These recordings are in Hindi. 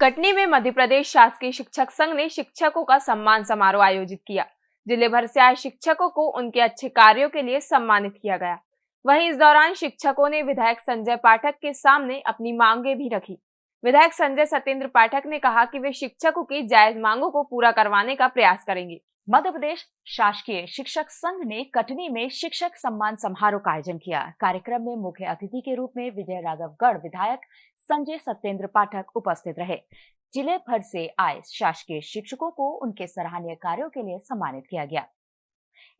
कटनी में मध्य प्रदेश शासकीय शिक्षक संघ ने शिक्षकों का सम्मान समारोह आयोजित किया, ज़िले भर से आए शिक्षकों को उनके अच्छे कार्यों के लिए सम्मानित किया गया। वहीं इस दौरान शिक्षकों ने विधायक संजय पाठक के सामने अपनी मांगे भी रखी। विधायक संजय सत्येंद्र पाठक ने कहा कि वे शिक्षकों की जायज़ मांगों को पूरा करवाने का प्रयास करेंगे। मध्य प्रदेश शासकीय शिक्षक संघ ने कटनी में शिक्षक सम्मान समारोह का आयोजन किया। कार्यक्रम में मुख्य अतिथि के रूप में विजय राघवगढ़ विधायक संजय सत्येंद्र पाठक उपस्थित रहे। ज़िले भर से आए शासकीय शिक्षकों को उनके सराहनीय कार्यों के लिए सम्मानित किया गया।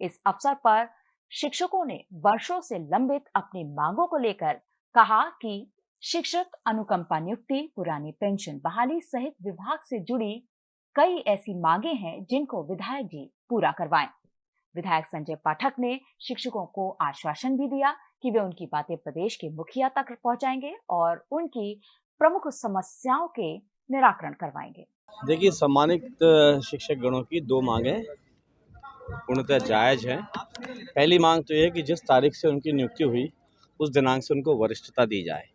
इस अवसर पर शिक्षकों ने वर्षों से लंबित अपनी मांगों को लेकर कहा कि शिक्षक अनुकंपा नियुक्ति, पुरानी पेंशन बहाली सहित विभाग से जुड़ी कई ऐसी मांगे हैं जिनको विधायक जी पूरा करवाएँ। विधायक संजय पाठक ने शिक्षकों को आश्वासन भी दिया कि वे उनकी बातें प्रदेश के मुखिया तक पहुंचाएँगे और उनकी प्रमुख समस्याओं के निराकरण करवाएँगे। देखिए, सम्मानित शिक्षक गणों की दो मांगे पूर्णतः जायज़ है। पहली मांग तो यह कि जिस तारीख से उनकी नियुक्ति हुई, उस दिनांक से उनको वरिष्ठता दी जाए।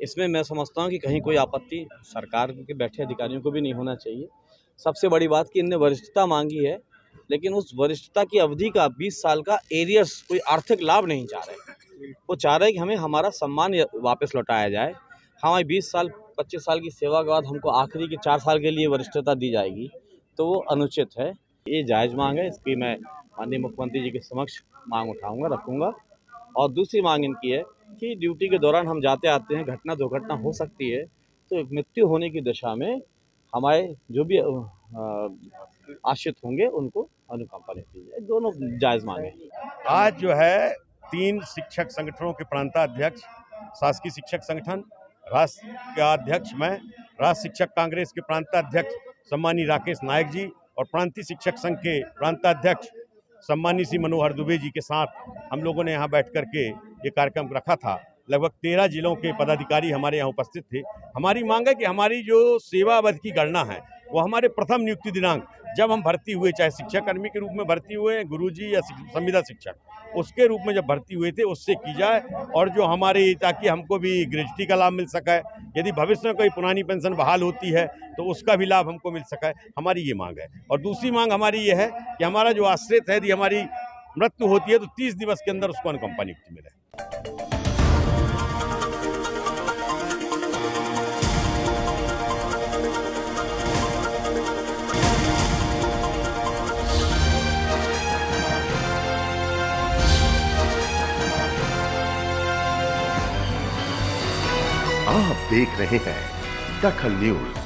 इसमें मैं समझता हूँ कि कहीं कोई आपत्ति सरकार के बैठे अधिकारियों को भी नहीं होना चाहिए। सबसे बड़ी बात कि इनने वरिष्ठता मांगी है, लेकिन उस वरिष्ठता की अवधि का 20 साल का एरियर्स कोई आर्थिक लाभ नहीं चाह रहे। वो चाह रहे कि हमें हमारा सम्मान वापस लौटाया जाए। हमारी 20 साल 25 साल की सेवा के बाद हमको आखिरी के चार साल के लिए वरिष्ठता दी जाएगी तो वो अनुचित है। ये जायज़ मांग है, इसकी मैं माननीय मुख्यमंत्री जी के समक्ष मांग उठाऊँगा, रखूँगा। और दूसरी मांग इनकी है कि ड्यूटी के दौरान हम जाते आते हैं, घटना दुर्घटना हो सकती है तो मृत्यु होने की दशा में हमारे जो भी आश्रित होंगे, उनको अनुकंपा दी जाए दोनों जायज़ मांगे आज जो है, तीन शिक्षक संगठनों के प्रांताध्यक्ष, शासकीय शिक्षक संगठन राष्ट्र के अध्यक्ष मैं, राष्ट्र शिक्षक कांग्रेस के प्रांताध्यक्ष सम्मानी राकेश नायक जी और प्रांतीय शिक्षक संघ के प्रांताध्यक्ष सम्मानी सी मनोहर दुबे जी के साथ हम लोगों ने यहाँ बैठ कर के ये कार्यक्रम रखा था। लगभग तेरह जिलों के पदाधिकारी हमारे यहाँ उपस्थित थे। हमारी मांग है कि हमारी जो सेवा अवधि की गणना है, वो हमारे प्रथम नियुक्ति दिनांक, जब हम भर्ती हुए, चाहे शिक्षा कर्मी के रूप में भर्ती हुए, गुरुजी या संविदा शिक्षक, उसके रूप में जब भर्ती हुए थे, उससे की जाए और जो हमारे, ताकि हमको भी ग्रेजुटी का लाभ मिल सके। यदि भविष्य में कोई पुरानी पेंशन बहाल होती है तो उसका भी लाभ हमको मिल सके, हमारी ये मांग है। और दूसरी मांग हमारी ये है कि हमारा जो आश्रित है, यदि हमारी मृत्यु होती है तो तीस दिवस के अंदर उसको अनुकंपा नियुक्ति मिले। आप देख रहे हैं दखल न्यूज़।